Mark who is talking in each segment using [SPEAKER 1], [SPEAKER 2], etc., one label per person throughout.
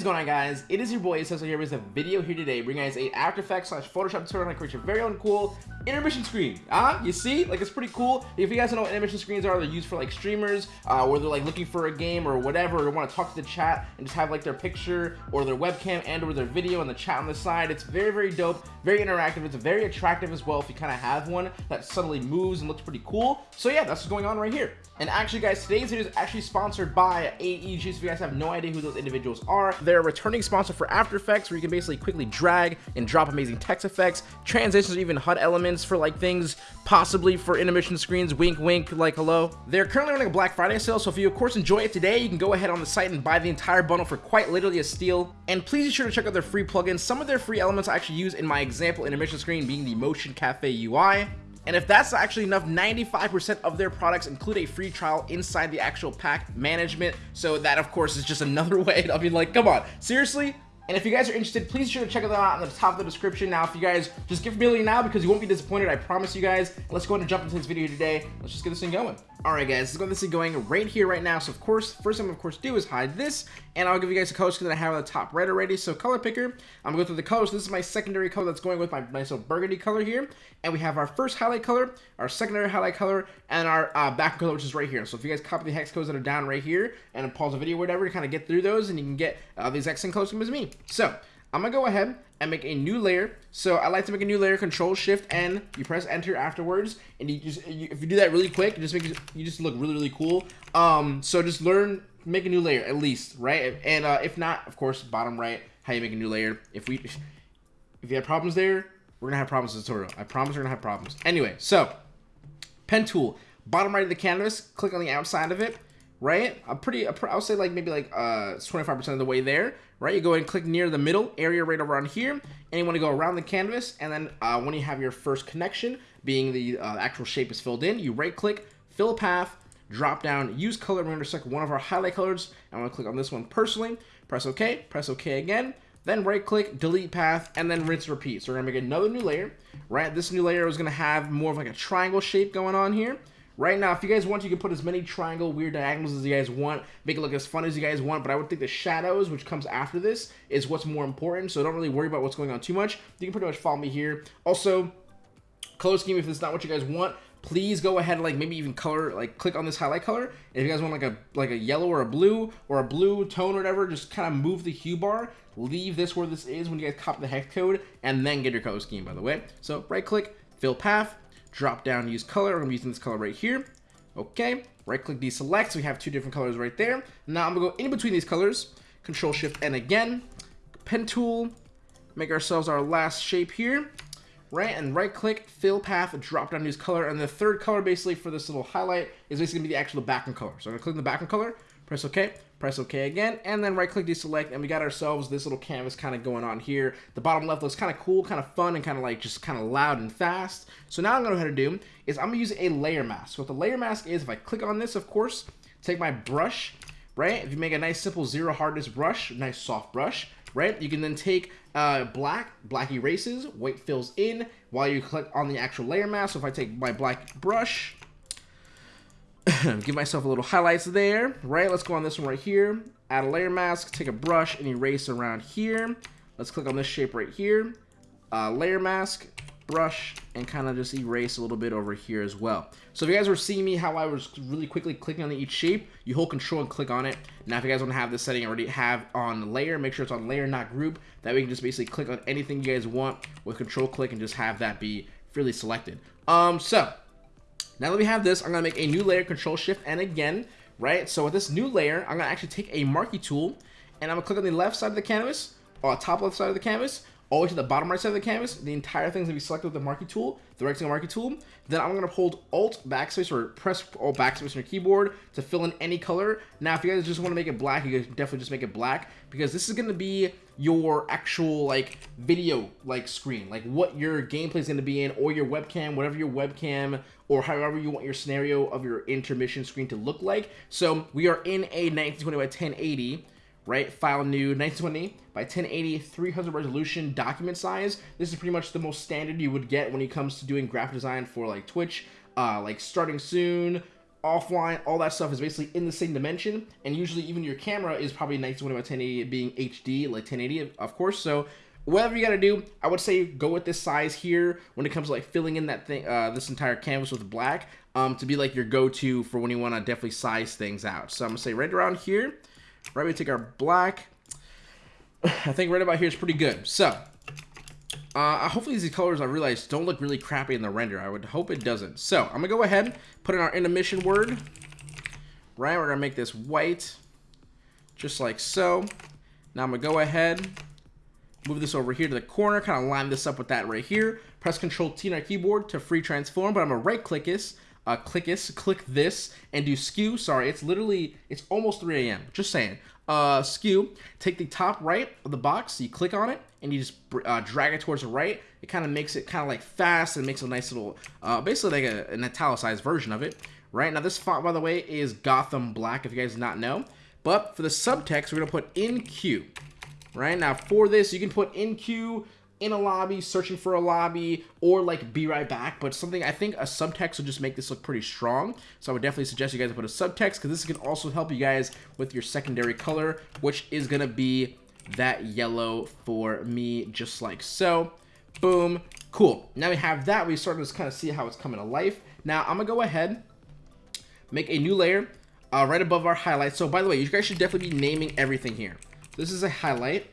[SPEAKER 1] is going on guys? It is your boy Cecil here with a video here today bringing guys a After Effects slash Photoshop tutorial on how to create your very own cool intermission screen. Ah, uh, you see? Like it's pretty cool. If you guys don't know what intermission screens are, they're used for like streamers uh, where they're like looking for a game or whatever or want to talk to the chat and just have like their picture or their webcam and or their video and the chat on the side. It's very, very dope, very interactive. It's very attractive as well if you kind of have one that suddenly moves and looks pretty cool. So yeah, that's what's going on right here. And actually guys, today's video is actually sponsored by AEJuice. So if you guys have no idea who those individuals are, they're a returning sponsor for After Effects where you can basically quickly drag and drop amazing text effects, transitions, or even HUD elements for like things possibly for intermission screens, wink wink, like hello. They're currently running a Black Friday sale, so if you of course enjoy it today, you can go ahead on the site and buy the entire bundle for quite literally a steal. And please be sure to check out their free plugins. Some of their free elements I actually use in my example intermission screen being the Motion Cafe UI. And if that's actually enough, 95% of their products include a free trial inside the actual pack management. So that, of course, is just another way. I mean, like, come on. Seriously? And if you guys are interested, please be sure to check them out in the top of the description. Now, if you guys just give get familiar now because you won't be disappointed, I promise you guys. Let's go ahead and jump into this video today. Let's just get this thing going. All right, guys, let's get this thing going right here, right now. So, of course, first thing I'm, of course, do is hide this, and I'll give you guys a color that I have on the top right already. So, color picker, I'm going to go through the colors. This is my secondary color that's going with my nice little burgundy color here. And we have our first highlight color, our secondary highlight color, and our uh, back color, which is right here. So, if you guys copy the hex codes that are down right here and pause the video or whatever to kind of get through those, and you can get uh, the exact same color as me. So, I'm gonna go ahead and make a new layer. So I like to make a new layer, Control Shift N. You press Enter afterwards, and you just you, if you do that really quick, you just make you just look really really cool. Um, so just learn make a new layer at least, right? And uh, if not, of course, bottom right, how you make a new layer. If we if you have problems there, we're gonna have problems in the tutorial. I promise we're gonna have problems. Anyway, so pen tool, bottom right of the canvas, click on the outside of it right? I'm pretty, I'll say like maybe like uh, 25% of the way there, right? You go ahead and click near the middle area right around here, and you want to go around the canvas, and then uh, when you have your first connection, being the uh, actual shape is filled in, you right click, fill path, drop down, use color, we intersect one of our highlight colors, I'm going to click on this one personally, press OK, press OK again, then right click, delete path, and then rinse repeat. So we're gonna make another new layer, right? This new layer is gonna have more of like a triangle shape going on here. Right now, if you guys want, you can put as many triangle weird diagonals as you guys want, make it look as fun as you guys want, but I would think the shadows, which comes after this, is what's more important, so don't really worry about what's going on too much. You can pretty much follow me here. Also, color scheme, if it's not what you guys want, please go ahead and like maybe even color like click on this highlight color if you guys want like a like a yellow or a blue or a blue tone or whatever just kind of move the hue bar leave this where this is when you guys copy the hex code and then get your color scheme by the way so right click fill path drop down, use color. I'm using this color right here. Okay, right click deselect. So we have two different colors right there. Now I'm gonna go in between these colors, control shift N again, pen tool, make ourselves our last shape here, right? And right click, fill path, drop down, use color. And the third color basically for this little highlight is basically gonna be the actual background color. So I'm gonna click the background color, press OK, press OK again, and then right click deselect, and we got ourselves this little canvas kind of going on here. The bottom left looks kind of cool, kind of fun, and kind of like just kind of loud and fast. So now I'm going to go ahead and do is I'm going to use a layer mask. So what the layer mask is, if I click on this, of course, take my brush, right? If you make a nice simple zero hardness brush, nice soft brush, right? You can then take uh, black, black erases, white fills in while you click on the actual layer mask. So if I take my black brush, give myself a little highlights there, right? Let's go on this one right here. Add a layer mask, take a brush and erase around here. Let's click on this shape right here. Uh, layer mask, brush, and kind of just erase a little bit over here as well. So if you guys were seeing me how I was really quickly clicking on each shape, you hold control and click on it. Now if you guys want to have this setting already have on layer, make sure it's on layer, not group. That way you can just basically click on anything you guys want with control click and just have that be freely selected. Um, so now that we have this, I'm going to make a new layer, Control Shift and again, right? So with this new layer, I'm going to actually take a marquee tool, and I'm going to click on the left side of the canvas, or top left side of the canvas, way to the bottom right side of the canvas. The entire thing's to be selected with the marquee tool, the rectangle marquee tool. Then I'm to hold Alt backspace or press Alt backspace on your keyboard to fill in any color. Now, if you guys just want to make it black, you guys definitely just make it black because this is to be your actual like video like screen, like what your gameplay is to be in or your webcam, whatever your webcam or however you want your scenario of your intermission screen to look like. So we are in a 1920 by 1080 right? File new 1920 by 1080 300 resolution document size. This is pretty much the most standard you would get when it comes to doing graphic design for like Twitch, uh, like starting soon, offline, all that stuff is basically in the same dimension. And usually even your camera is probably 1920 by 1080 being HD, like 1080, of course. So whatever you got to do, I would say go with this size here when it comes to like filling in that thing, uh, this entire canvas with black, um, to be like your go-to for when you want to definitely size things out. So I'm gonna say right around here, right, we take our black. I think right about here is pretty good. So uh, hopefully these colors I realize don't look really crappy in the render. I would hope it doesn't. So I'm gonna go ahead, and put in our intermission word. Right, we're gonna make this white, just like so. Now I'm gonna go ahead, move this over here to the corner, kind of line this up with that right here. Press Control T on our keyboard to free transform, but I'm gonna right click this, uh, click this, click this, and do skew. Sorry, it's literally, it's almost 3 a.m. Just saying. Uh, skew, take the top right of the box, you click on it, and you just uh, drag it towards the right. It kind of makes it kind of like fast and makes a nice little, uh, basically like a, an italicized version of it. Right now, this font, by the way, is Gotham Black, if you guys not know. But for the subtext, we're going to put in queue. Right now, for this, you can put in queue in a lobby, searching for a lobby, or like be right back. But something I think a subtext would just make this look pretty strong. So I would definitely suggest you guys put a subtext because this can also help you guys with your secondary color, which is to be that yellow for me, just like so. Boom. Cool. Now we have that. We start to kind of see how it's coming to life. Now I'm to go ahead, make a new layer uh, right above our highlight. So by the way, you guys should definitely be naming everything here. This is a highlight,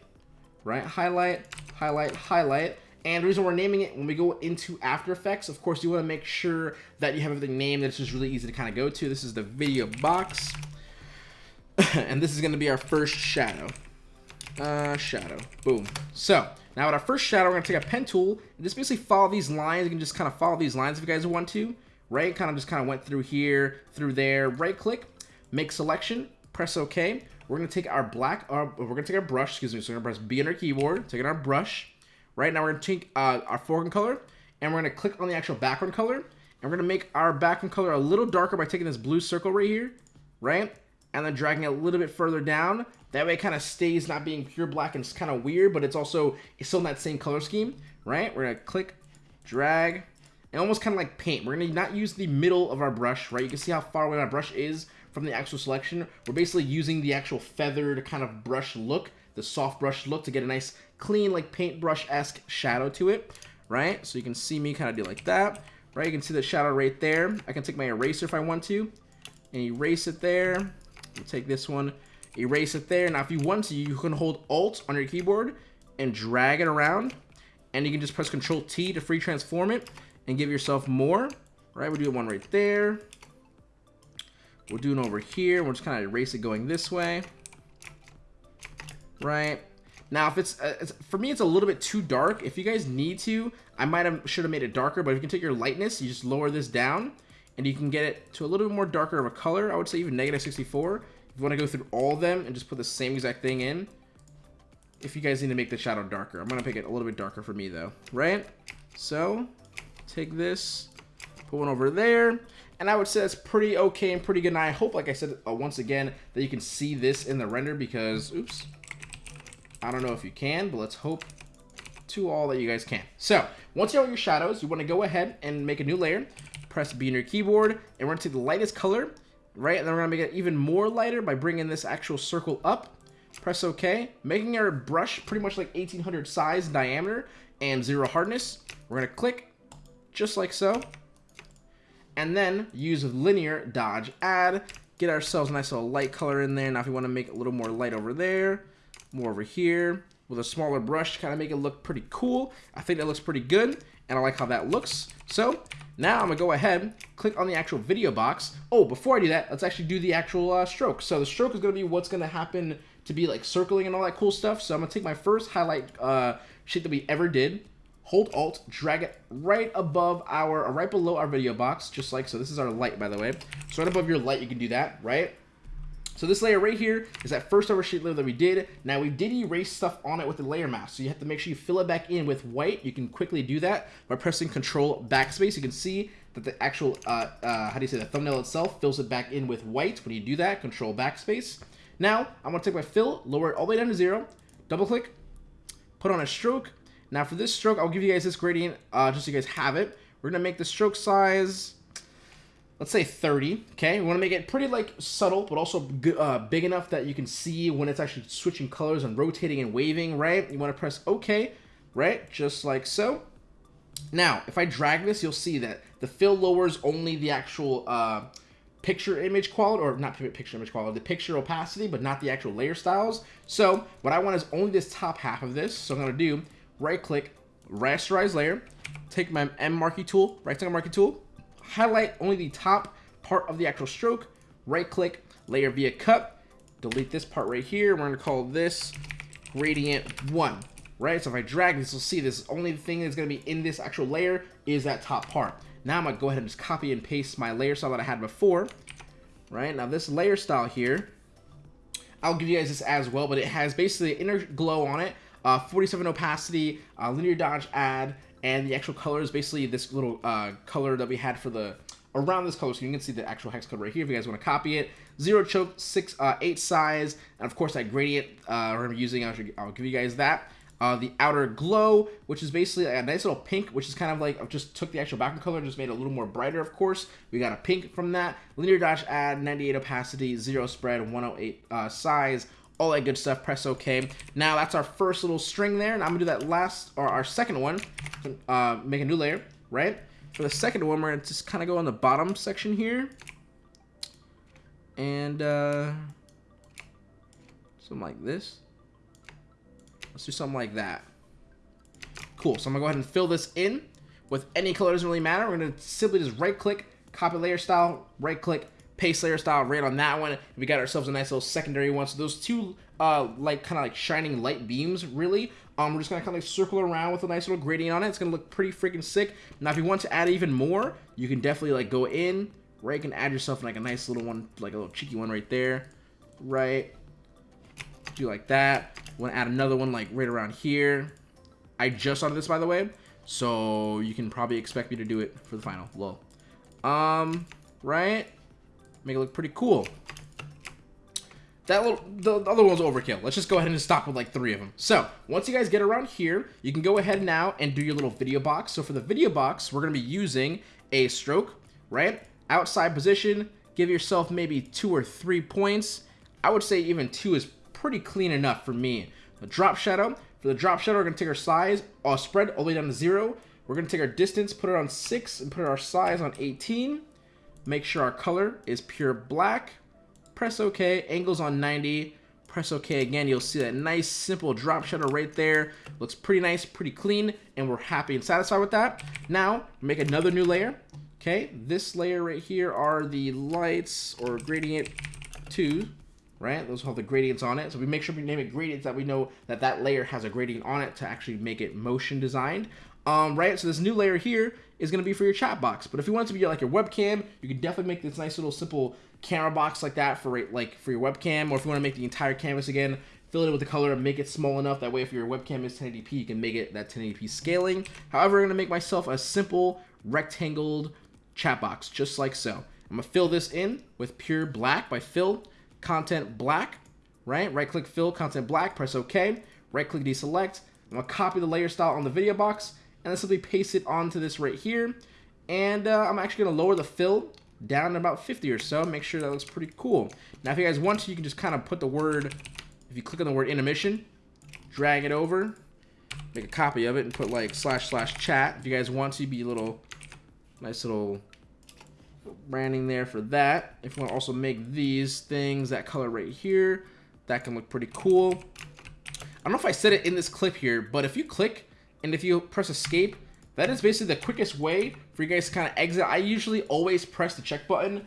[SPEAKER 1] right? Highlight, highlight, highlight. And the reason we're naming it, when we go into After Effects, of course, you want to make sure that you have everything named that's just really easy to kind of go to. This is the video box. and this is going to be our first shadow uh, shadow. Boom. So, now with our first shadow, we're going to take a pen tool and just basically follow these lines. You can just kind of follow these lines if you guys want to, right? Kind of just kind of went through here, through there, right click, make selection, press OK. We're to take our black, uh, we're to take our brush, excuse me, so we're to press B on our keyboard, taking our brush. Right now we're to take uh, our foreground color, and we're to click on the actual background color, and we're to make our background color a little darker by taking this blue circle right here, right? And then dragging it a little bit further down that way it kind of stays not being pure black and it's kind of weird, but it's also it's still in that same color scheme, right? We're to click, drag, and almost kind of like paint. We're to not use the middle of our brush, right? You can see how far away my brush is from the actual selection. We're basically using the actual feathered kind of brush look, the soft brush look to get a nice clean like paintbrush-esque shadow to it, right? So you can see me kind of do like that, right? You can see the shadow right there. I can take my eraser if I want to and erase it there. We'll take this one, erase it there. Now, if you want to, you can hold Alt on your keyboard and drag it around. And you can just press Control T to free transform it and give yourself more. Right, we'll do one right there. We'll do over here. We'll just kind of erase it going this way. Right. Now, if it's, uh, it's, for me, it's a little bit too dark. If you guys need to, I might have should have made it darker. But if you can take your lightness, you just lower this down, and you can get it to a little bit more darker of a color. I would say even negative 64. If you want to go through all of them and just put the same exact thing in, if you guys need to make the shadow darker. I'm going to make it a little bit darker for me, though. Right? So, take this, put one over there, and I would say that's pretty okay and pretty good. And I hope, like I said, uh, once again, that you can see this in the render because, oops, I don't know if you can, but let's hope to all that you guys can. So, once you have your shadows, you want to go ahead and make a new layer, press B on your keyboard, and we're going to take the lightest color, right? And then we're gonna make it even more lighter by bringing this actual circle up. Press OK, making our brush pretty much like 1800 size diameter and zero hardness. We're gonna click just like so. And then use linear dodge add, get ourselves a nice little light color in there. Now if you wanna make it a little more light over there, more over here, with a smaller brush to kind of make it look pretty cool. I think that looks pretty good, and I like how that looks. So now I'm gonna go ahead, click on the actual video box. Oh, before I do that, let's actually do the actual uh, stroke. So the stroke is gonna be what's gonna happen to be like circling and all that cool stuff. So I'm gonna take my first highlight uh, sheet that we ever did, hold Alt, drag it right above our, right below our video box, just like so. This is our light, by the way. So right above your light, you can do that, right? So this layer right here is that first oversheet layer that we did. Now we did erase stuff on it with the layer mask. So you have to make sure you fill it back in with white. You can quickly do that by pressing control backspace. You can see that the actual, uh, uh, how do you say, the thumbnail itself fills it back in with white. When you do that, control backspace. Now I'm gonna take my fill, lower it all the way down to zero, double click, put on a stroke. Now for this stroke, I'll give you guys this gradient uh, just so you guys have it. We're gonna make the stroke size let's say 30, okay? We want to make it pretty, like, subtle, but also uh, big enough that you can see when it's actually switching colors and rotating and waving, right? You want to press OK, right? Just like so. Now, if I drag this, you'll see that the fill lowers only the actual uh, picture image quality, or not picture image quality, the picture opacity, but not the actual layer styles. So what I want is only this top half of this. So I'm going to do right click, rasterize layer, take my M marquee tool, rectangle marquee tool, highlight only the top part of the actual stroke, right click, layer via cut, delete this part right here. We're to call this gradient 1 right? So if I drag this, you'll see this only thing that's to be in this actual layer is that top part. Now I'm to go ahead and just copy and paste my layer style that I had before, right? Now this layer style here, I'll give you guys this as well, but it has basically inner glow on it, uh, 47 opacity, uh, linear dodge add, and the actual color is basically this little uh, color that we had for the around this color, so you can see the actual hex code right here if you guys want to copy it. Zero choke, six, uh, eight size, and of course that gradient uh, I'm using, I'll, I'll give you guys that. Uh, the outer glow, which is basically a nice little pink, which is kind of like, I just took the actual background color just made it a little more brighter, of course. We got a pink from that. Linear dodge add, 98 opacity, 0 spread, 108 uh, size, all that good stuff. Press OK. Now, that's our first little string there, and I'm to do that last, or our second one, uh, make a new layer, right? For the second one, we're to just kind of go on the bottom section here. And, uh, something like this. Let's do something like that. Cool, so I'm gonna go ahead and fill this in with any color, doesn't really matter. We're gonna simply just right click, copy layer style, right click, paste layer style right on that one. We got ourselves a nice little secondary one. So those two, uh, like kind of like shining light beams, really. Um, we're just gonna kind of like circle around with a nice little gradient on it. It's gonna look pretty freaking sick. Now, if you want to add even more, you can definitely like go in, right? You can add yourself like a nice little one, like a little cheeky one right there, right? Do like that want to add another one like right around here. I just started this, by the way, so you can probably expect me to do it for the final. Lol. Um, right? Make it look pretty cool. That little, the other one's overkill. Let's just go ahead and stop with like three of them. So, once you guys get around here, you can go ahead now and do your little video box. So for the video box, we're going to be using a stroke, right? Outside position, give yourself maybe two or three points. I would say even two is pretty clean enough for me. The drop shadow. For the drop shadow, we're going to take our size, our spread all the way down to 0. We're going to take our distance, put it on 6, and put our size on 18. Make sure our color is pure black. Press OK. Angles on 90. Press OK again. You'll see that nice, simple drop shadow right there. Looks pretty nice, pretty clean, and we're happy and satisfied with that. Now, make another new layer. Okay, this layer right here are the lights or gradient 2 right? Those have the gradients on it. So we make sure we name it gradients that we know that that layer has a gradient on it to actually make it motion designed. Um, right, so this new layer here is going to be for your chat box. But if you want it to be like your webcam, you can definitely make this nice little simple camera box like that for like for your webcam. Or if you want to make the entire canvas again, fill it with the color and make it small enough. That way, if your webcam is 1080p, you can make it that 1080p scaling. However, I'm going to make myself a simple rectangled chat box, just like so. I'm going to fill this in with pure black by fill content black, right? Right click fill content black, press OK. Right click deselect. I'm gonna copy the layer style on the video box and then simply paste it onto this right here. And uh, I'm actually gonna lower the fill down to about 50 or so. Make sure that looks pretty cool. Now, if you guys want to, you can just kind of put the word, if you click on the word intermission, drag it over, make a copy of it, and put like slash slash chat. If you guys want to, be a little, nice little branding there for that. If you want to also make these things that color right here, that can look pretty cool. I don't know if I said it in this clip here, but if you click and if you press escape, that is basically the quickest way for you guys to kind of exit. I usually always press the check button.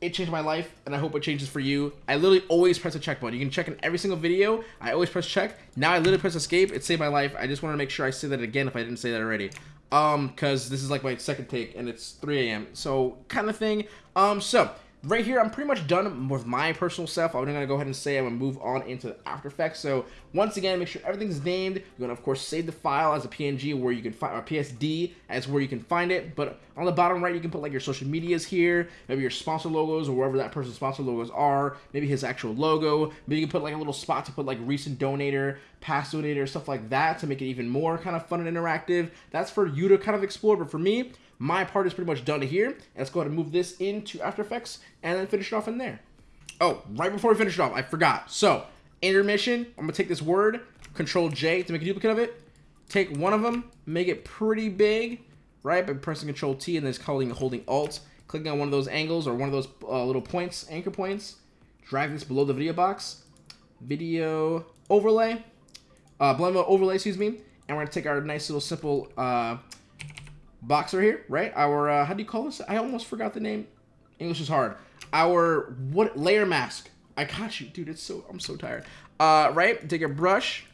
[SPEAKER 1] It changed my life, and I hope it changes for you. I literally always press the check button. You can check in every single video. I always press check. Now I literally press escape. It saved my life. I just want to make sure I say that again if I didn't say that already um because this is like my second take and it's 3 a.m so kind of thing um so right here, I'm pretty much done with my personal stuff. I'm gonna go ahead and say I'm gonna move on into After Effects. So once again, make sure everything's named. You're gonna of course save the file as a PNG where you can find or PSD as where you can find it. But on the bottom right, you can put like your social medias here, maybe your sponsor logos or wherever that person's sponsor logos are, maybe his actual logo. Maybe you can put like a little spot to put like recent donator, past donator, stuff like that to make it even more kind of fun and interactive. That's for you to kind of explore. But for me, my part is pretty much done here. Let's go ahead and move this into After Effects and then finish it off in there. Oh, right before we finish it off, I forgot. So, intermission, I'm gonna take this word, Control J to make a duplicate of it. Take one of them, make it pretty big, right? By pressing Control T and then just holding, holding Alt. Clicking on one of those angles or one of those uh, little points, anchor points. Drag this below the video box. Video overlay. Uh, blend overlay, excuse me. And we're gonna take our nice little simple uh, boxer here, right? Our, uh, how do you call this? I almost forgot the name. English is hard. Our, what, layer mask. I got you, dude, it's so, I'm so tired. Uh, right, take a brush,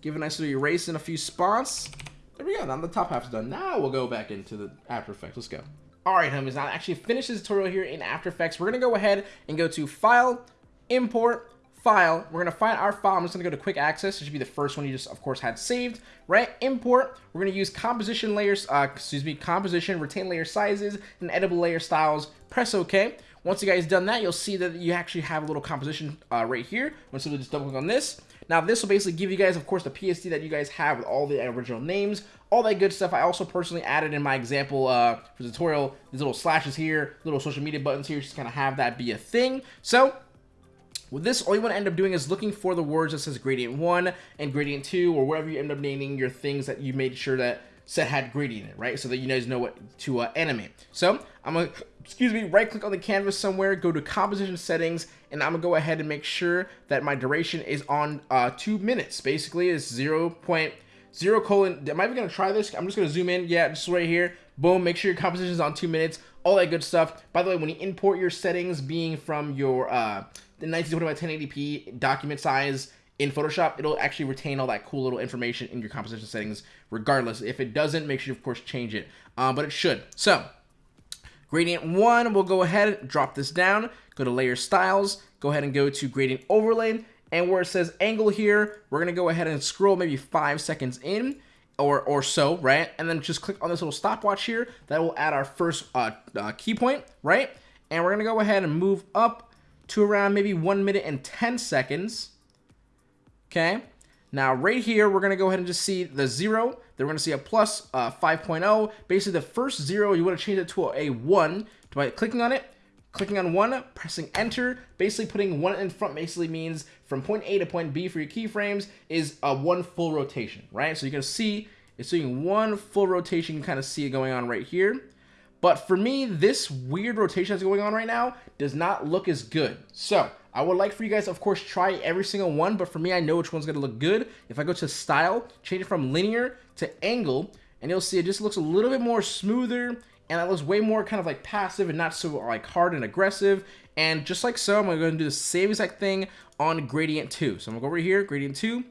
[SPEAKER 1] give a nice little erase in a few spots. There we go, now the top half's done. Now we'll go back into the After Effects, let's go. All right, homies, now I actually finish this tutorial here in After Effects. We're gonna go ahead and go to File, Import, file. We're going to find our file. I'm just going to go to quick access. It should be the first one you just, of course, had saved, right? Import. We're going to use composition layers, uh, excuse me, composition, retain layer sizes, and editable layer styles. Press OK. Once you guys done that, you'll see that you actually have a little composition uh, right here. I'm to just double click on this. Now, this will basically give you guys, of course, the PSD that you guys have with all the original names, all that good stuff. I also personally added in my example uh, for tutorial, these little slashes here, little social media buttons here, just kind of have that be a thing. So with this, all you want to end up doing is looking for the words that says gradient 1 and gradient 2 or wherever you end up naming your things that you made sure that set had gradient it, right? So that you guys know what to uh, animate. So I'm going to, excuse me, right click on the canvas somewhere, go to composition settings, and I'm going to go ahead and make sure that my duration is on uh, 2 minutes. Basically, it's 0. 0 colon, am I even going to try this? I'm just going to zoom in. Yeah, just right here. Boom, make sure your composition is on 2 minutes. All that good stuff. By the way, when you import your settings being from your... Uh, the 1920 by 1080p document size in Photoshop, it'll actually retain all that cool little information in your composition settings regardless. If it doesn't, make sure you, of course, change it. Um, but it should. So, gradient 1, we'll go ahead, and drop this down, go to Layer Styles, go ahead and go to Gradient Overlay, and where it says Angle here, we're to go ahead and scroll maybe 5 seconds in, or, or so, right? And then just click on this little stopwatch here. That will add our first uh, uh, key point, right? And we're to go ahead and move up to around maybe 1 minute and 10 seconds. Okay. Now, right here, we're going to go ahead and just see the 0. Then we're going to see a plus, uh, 5.0. Basically, the first 0, you want to change it to a 1 by clicking on it, clicking on 1, pressing Enter. Basically, putting 1 in front basically means from point A to point B for your keyframes is a 1 full rotation, right? So you can see it's doing one full rotation. You can kind of see it going on right here. But for me, this weird rotation that's going on right now does not look as good. So I would like for you guys, of course, try every single one. But for me, I know which one's going to look good. If I go to style, change it from linear to angle, and you'll see it just looks a little bit more smoother and it looks way more kind of like passive and not so like hard and aggressive. And just like so, I'm going to do the same exact thing on gradient 2. So I'm to go over here, gradient 2,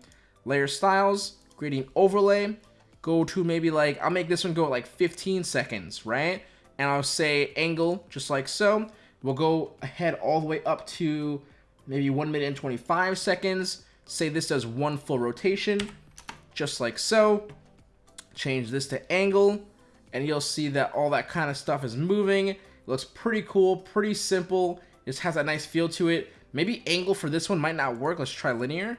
[SPEAKER 1] layer styles, gradient overlay, go to maybe like, I'll make this one go like 15 seconds, right? And I'll say angle just like so. We'll go ahead all the way up to maybe 1 minute and 25 seconds. Say this does one full rotation, just like so. Change this to angle, and you'll see that all that kind of stuff is moving. It looks pretty cool, pretty simple. It just has a nice feel to it. Maybe angle for this one might not work. Let's try linear.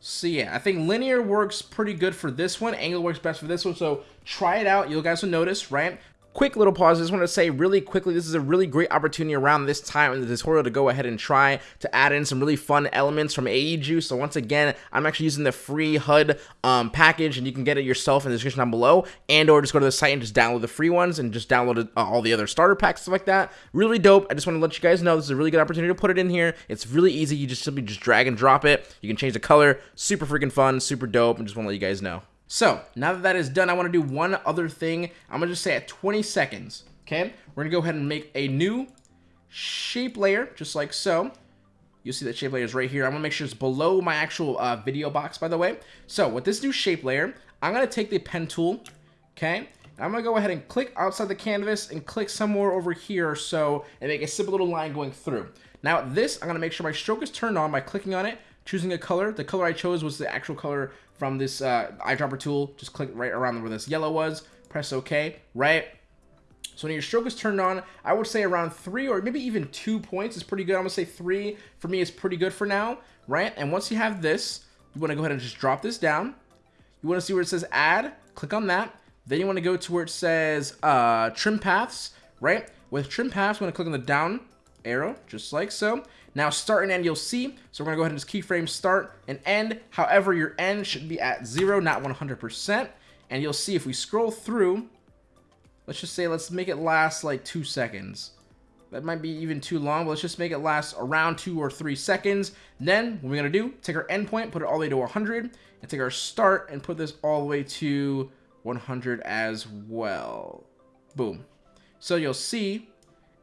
[SPEAKER 1] So yeah, I think linear works pretty good for this one. Angle works best for this one. So try it out. You guys will notice, right? quick little pause. I just want to say really quickly, this is a really great opportunity around this time in the tutorial to go ahead and try to add in some really fun elements from AEJuice. So once again, I'm actually using the free HUD um, package and you can get it yourself in the description down below and or just go to the site and just download the free ones and just download uh, all the other starter packs, stuff like that. Really dope. I just want to let you guys know this is a really good opportunity to put it in here. It's really easy. You just simply just drag and drop it. You can change the color. Super freaking fun, super dope. and just want to let you guys know. So now that that is done, I want to do one other thing. I'm going to just say at 20 seconds, okay? We're going to go ahead and make a new shape layer, just like so. You'll see that shape layer is right here. I'm going to make sure it's below my actual uh, video box, by the way. So with this new shape layer, I'm going to take the pen tool, okay? I'm going to go ahead and click outside the canvas and click somewhere over here or so and make a simple little line going through. Now this, I'm going to make sure my stroke is turned on by clicking on it, choosing a color. The color I chose was the actual color from this uh, eyedropper tool. Just click right around where this yellow was. Press OK, right? So when your stroke is turned on, I would say around three or maybe even two points is pretty good. I'm gonna say three for me is pretty good for now, right? And once you have this, you wanna go ahead and just drop this down. You wanna see where it says add, click on that. Then you want to go to where it says uh, trim paths, right? With trim paths, going to click on the down arrow, just like so. Now start and end you'll see. So we're gonna go ahead and just keyframe start and end. However, your end should be at zero, not 100%. And you'll see if we scroll through, let's just say, let's make it last like two seconds. That might be even too long, but let's just make it last around two or three seconds. Then what we're gonna do, take our endpoint, put it all the way to 100, and take our start and put this all the way to 100 as well. Boom. So you'll see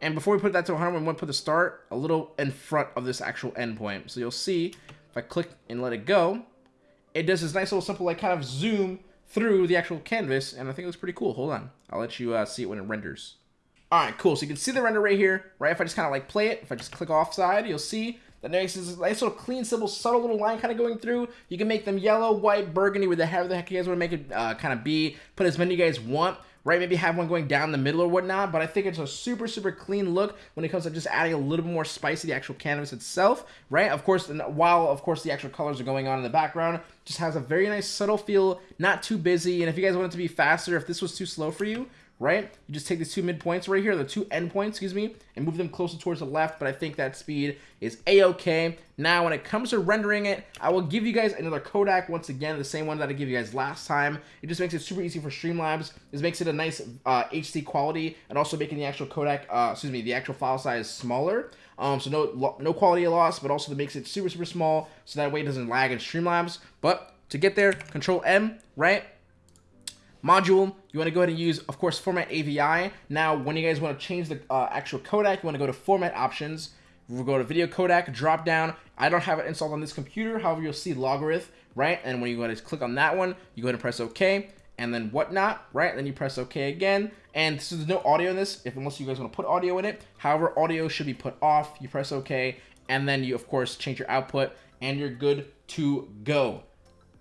[SPEAKER 1] and before we put that to 100, we want to put the start a little in front of this actual endpoint. So you'll see, if I click and let it go, it does this nice little simple like kind of zoom through the actual canvas, and I think it looks pretty cool. Hold on. I'll let you uh, see it when it renders. All right, cool. So you can see the render right here, right? If I just kind of like play it, if I just click offside, you'll see that next is a nice little clean, simple, subtle little line kind of going through. You can make them yellow, white, burgundy, whatever the heck the heck you guys want to make it uh, kind of be. Put as many you guys want right? Maybe have one going down the middle or whatnot, but I think it's a super, super clean look when it comes to just adding a little bit more spice to the actual canvas itself, right? Of course, while, of course, the actual colors are going on in the background, just has a very nice subtle feel, not too busy, and if you guys want it to be faster, if this was too slow for you, right? You just take these two midpoints right here, the two endpoints, excuse me, and move them closer towards the left, but I think that speed is a-okay. Now, when it comes to rendering it, I will give you guys another codec, once again, the same one that I gave you guys last time. It just makes it super easy for Streamlabs. This makes it a nice uh, HD quality, and also making the actual codec, uh, excuse me, the actual file size smaller. Um, so no no quality loss, but also that makes it super, super small, so that way it doesn't lag in Streamlabs. But to get there, Control M, right? Module. You want to go ahead and use, of course, format AVI. Now, when you guys want to change the uh, actual codec, you want to go to format options. We'll go to video codec, drop down. I don't have it installed on this computer. However, you'll see Lagarith, right? And when you go and click on that one, you go ahead and press OK and then whatnot, right? Then you press OK again. And so there's no audio in this, if unless you guys want to put audio in it. However, audio should be put off. You press OK, and then you, of course, change your output, and you're good to go.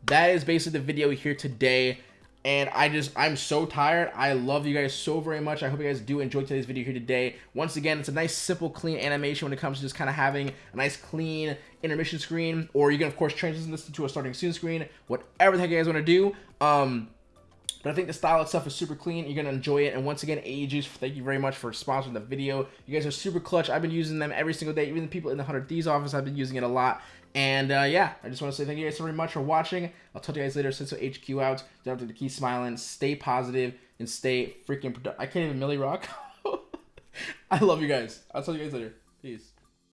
[SPEAKER 1] That is basically the video here today. And I just, I'm so tired. I love you guys so very much. I hope you guys do enjoy today's video here today. Once again, it's a nice, simple, clean animation when it comes to just kind of having a nice, clean intermission screen. Or you can, of course, transition this into a starting soon screen. Whatever the heck you guys want to do. Um, but I think the style itself is super clean. You're going to enjoy it. And once again, AEJuice, thank you very much for sponsoring the video. You guys are super clutch. I've been using them every single day. Even the people in the 100 Thieves office, I've been using it a lot. And uh, yeah, I just want to say thank you guys so very much for watching. I'll talk to you guys later. Senso HQ out. Don't have to keep smiling. Stay positive and stay freaking productive. I can't even Millie Rock. I love you guys. I'll talk to you guys later. Peace.